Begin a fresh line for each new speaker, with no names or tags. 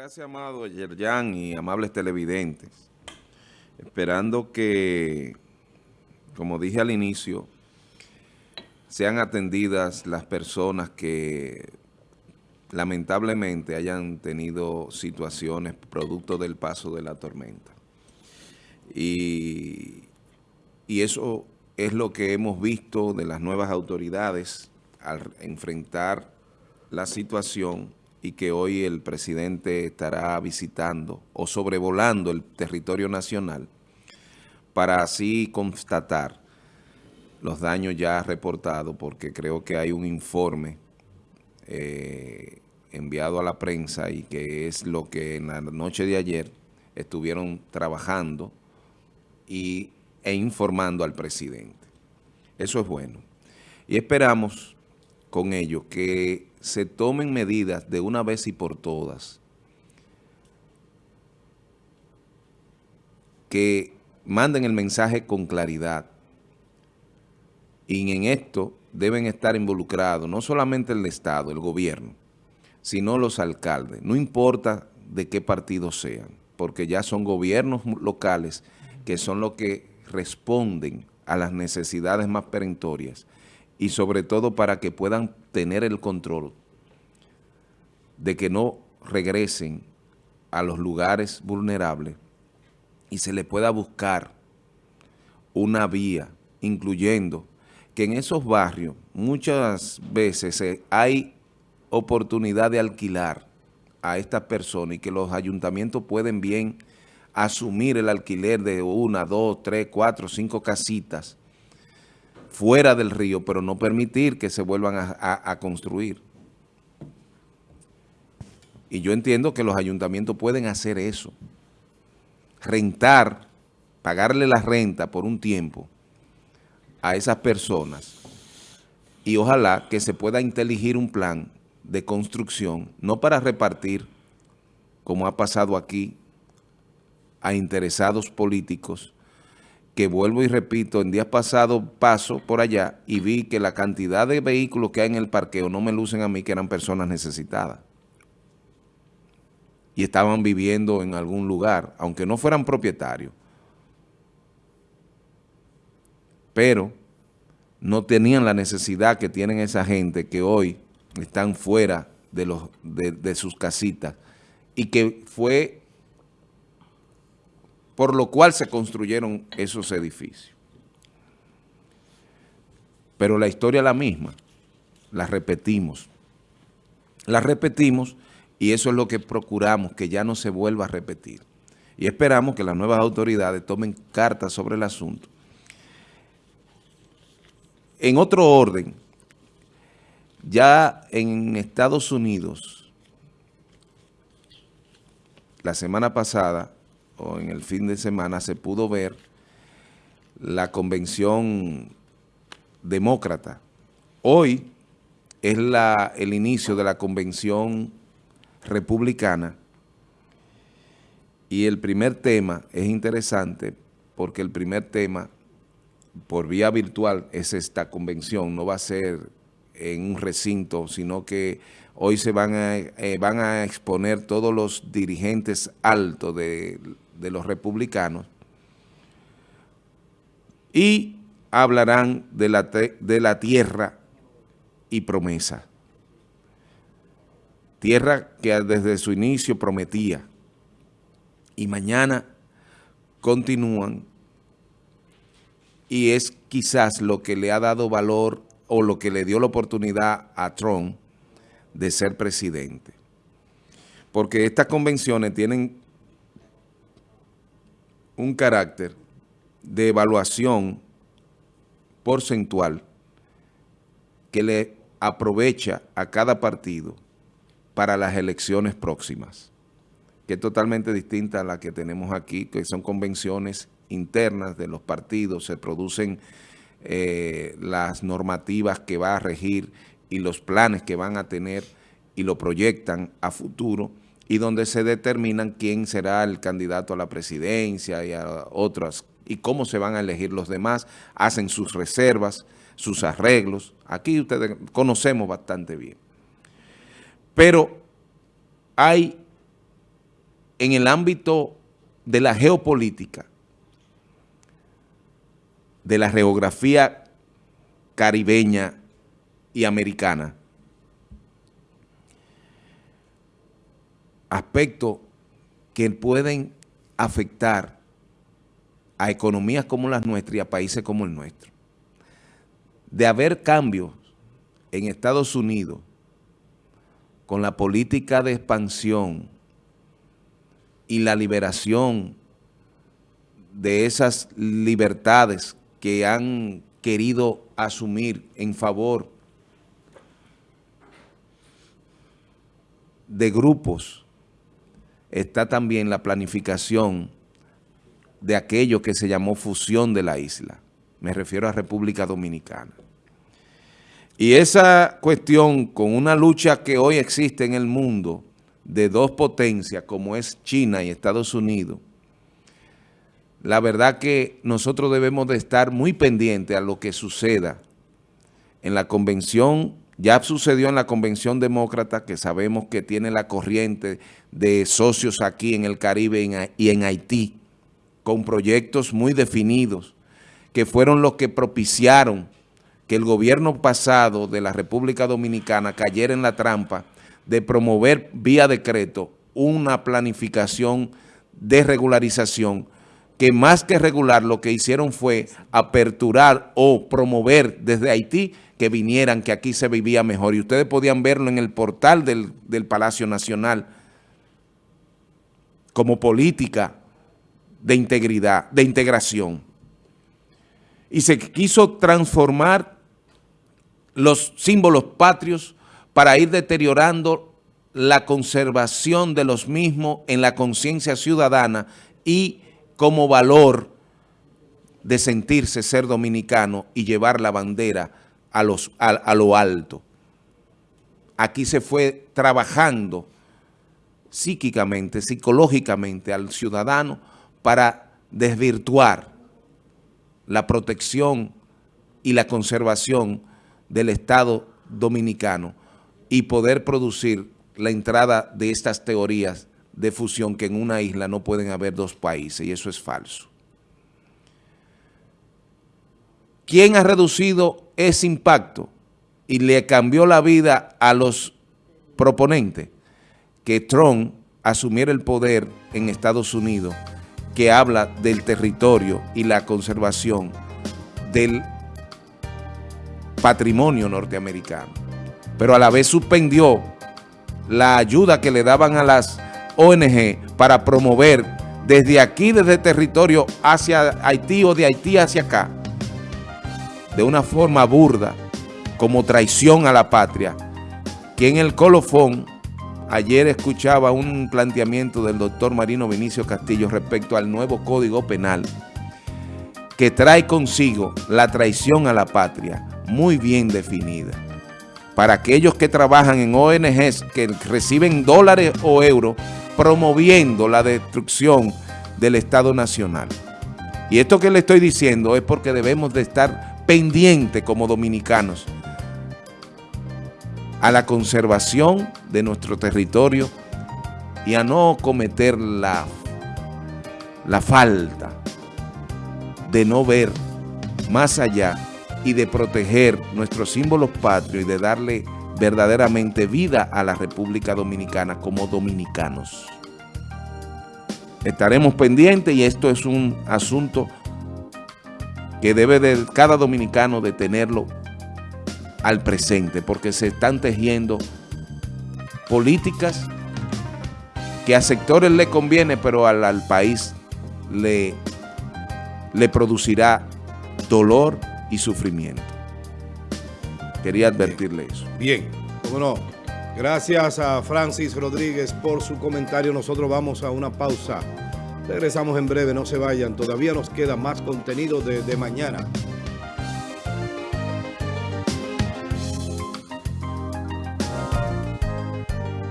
gracias, amado Yerjan y amables televidentes. Esperando que, como dije al inicio, sean atendidas las personas que lamentablemente hayan tenido situaciones producto del paso de la tormenta. Y, y eso es lo que hemos visto de las nuevas autoridades al enfrentar la situación y que hoy el presidente estará visitando o sobrevolando el territorio nacional para así constatar los daños ya reportados, porque creo que hay un informe eh, enviado a la prensa y que es lo que en la noche de ayer estuvieron trabajando y, e informando al presidente. Eso es bueno. Y esperamos con ello que se tomen medidas de una vez y por todas que manden el mensaje con claridad. Y en esto deben estar involucrados no solamente el Estado, el gobierno, sino los alcaldes, no importa de qué partido sean, porque ya son gobiernos locales que son los que responden a las necesidades más perentorias y sobre todo para que puedan tener el control de que no regresen a los lugares vulnerables y se le pueda buscar una vía, incluyendo que en esos barrios muchas veces hay oportunidad de alquilar a estas personas y que los ayuntamientos pueden bien asumir el alquiler de una, dos, tres, cuatro, cinco casitas fuera del río, pero no permitir que se vuelvan a, construir. Y yo entiendo que los ayuntamientos pueden hacer eso. Rentar, pagarle la renta por un tiempo a esas personas y ojalá que se pueda inteligir un plan de construcción, no para repartir, como ha pasado aquí, a interesados políticos, que vuelvo y repito, en días pasados paso por allá y vi que la cantidad de vehículos que hay en el parqueo no me lucen a mí que eran personas necesitadas. Y estaban viviendo en algún lugar, aunque no fueran propietarios. Pero no tenían la necesidad que tienen esa gente que hoy están fuera de, los, de, de sus casitas y que fue por lo cual se construyeron esos edificios. Pero la historia es la misma, la repetimos. La repetimos y eso es lo que procuramos, que ya no se vuelva a repetir. Y esperamos que las nuevas autoridades tomen cartas sobre el asunto. En otro orden, ya en Estados Unidos, la semana pasada, o en el fin de semana se pudo ver la convención demócrata. Hoy es la, el inicio de la convención republicana y el primer tema es interesante porque el primer tema por vía virtual es esta convención, no va a ser en un recinto, sino que hoy se van a, eh, van a exponer todos los dirigentes altos de de los republicanos y hablarán de la, de la tierra y promesa. Tierra que desde su inicio prometía y mañana continúan y es quizás lo que le ha dado valor o lo que le dio la oportunidad a Trump de ser presidente. Porque estas convenciones tienen un carácter de evaluación porcentual que le aprovecha a cada partido para las elecciones próximas, que es totalmente distinta a la que tenemos aquí, que son convenciones internas de los partidos, se producen eh, las normativas que va a regir y los planes que van a tener y lo proyectan a futuro, y donde se determinan quién será el candidato a la presidencia y a otras, y cómo se van a elegir los demás, hacen sus reservas, sus arreglos. Aquí ustedes conocemos bastante bien. Pero hay en el ámbito de la geopolítica, de la geografía caribeña y americana, aspectos que pueden afectar a economías como las nuestras y a países como el nuestro. De haber cambios en Estados Unidos con la política de expansión y la liberación de esas libertades que han querido asumir en favor de grupos, está también la planificación de aquello que se llamó fusión de la isla. Me refiero a República Dominicana. Y esa cuestión con una lucha que hoy existe en el mundo de dos potencias como es China y Estados Unidos, la verdad que nosotros debemos de estar muy pendientes a lo que suceda en la convención, ya sucedió en la convención demócrata, que sabemos que tiene la corriente de socios aquí en el Caribe y en Haití, con proyectos muy definidos, que fueron los que propiciaron que el gobierno pasado de la República Dominicana cayera en la trampa de promover vía decreto una planificación de regularización que más que regular lo que hicieron fue aperturar o promover desde Haití que vinieran, que aquí se vivía mejor. Y ustedes podían verlo en el portal del, del Palacio Nacional como política de integridad, de integración. Y se quiso transformar los símbolos patrios para ir deteriorando la conservación de los mismos en la conciencia ciudadana y como valor de sentirse ser dominicano y llevar la bandera a, los, a, lo alto. Aquí se fue trabajando psíquicamente, psicológicamente al ciudadano para desvirtuar la protección y la conservación del Estado dominicano y poder producir la entrada de estas teorías de fusión que en una isla no pueden haber dos países y eso es falso. ¿Quién ha reducido ese impacto y le cambió la vida a los proponentes? Que Trump asumiera el poder en Estados Unidos que habla del territorio y la conservación del patrimonio norteamericano, pero a la vez suspendió la ayuda que le daban a las ONG para promover desde aquí, desde territorio hacia Haití o de Haití hacia acá, de una forma burda, como traición a la patria, que en el colofón, ayer escuchaba un planteamiento del doctor Marino Vinicio Castillo respecto al nuevo Código Penal, que trae consigo la traición a la patria, muy bien definida. Para aquellos que trabajan en ONGs que reciben dólares o euros promoviendo la destrucción del Estado Nacional. Y esto que le estoy diciendo es porque debemos de estar pendientes como dominicanos a la conservación de nuestro territorio y a no cometer la, la falta de no ver más allá y de proteger nuestros símbolos patrios y de darle verdaderamente vida a la República Dominicana como dominicanos. Estaremos pendientes y esto es un asunto que debe de cada dominicano de tenerlo al presente porque se están tejiendo políticas que a sectores le conviene pero al, al país le, le producirá dolor y sufrimiento. Quería advertirle eso.
Bien, bueno, Gracias a Francis Rodríguez por su comentario. Nosotros vamos a una pausa. Regresamos en breve, no se vayan. Todavía nos queda más contenido de, de mañana.